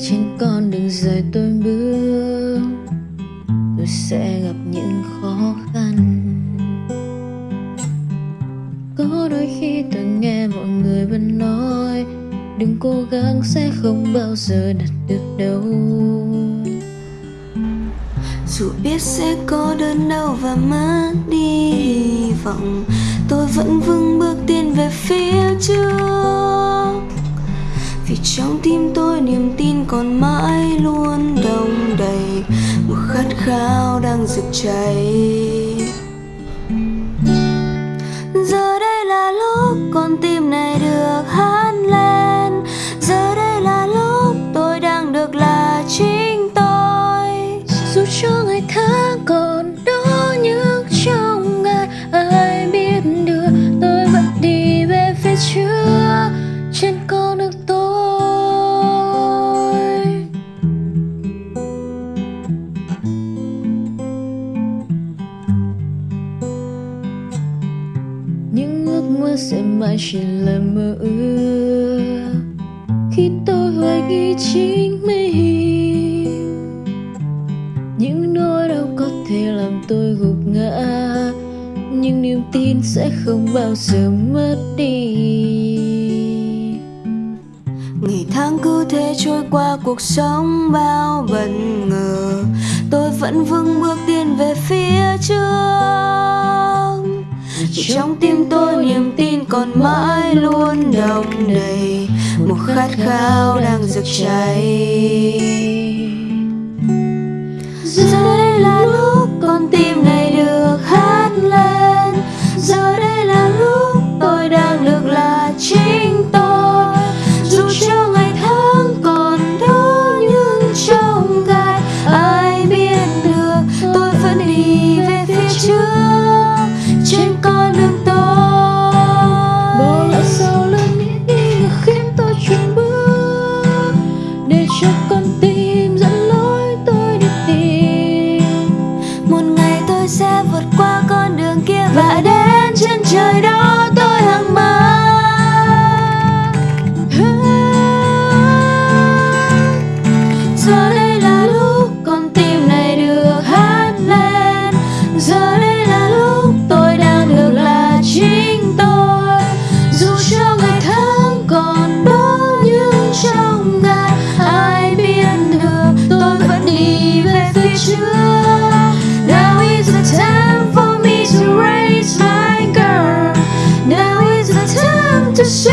trên con đường dài tôi bước. Tôi sẽ gặp những khó khăn. Có đôi khi tôi nghe mọi người vẫn nói, đừng cố gắng, sẽ không bao giờ đạt được đâu. Dù biết sẽ có đơn đau và mất đi hy vọng, tôi vẫn vững bước tiến về phía trước vì trong tim tôi niềm tin còn mãi luôn đông đầy. Một khát khao đang rực cháy. Sẽ mãi chỉ là mơ ước. Khi tôi hoài nghi chính mình những nỗi đau có thể làm tôi gục ngã. Nhưng niềm tin sẽ không bao giờ mất đi. Ngày tháng cứ thế trôi qua cuộc sống bao bất ngờ. Tôi vẫn vững bước tiến về phía trước. Trong tim mãi luôn đông đầy. Một khát khao đang rực cháy. Show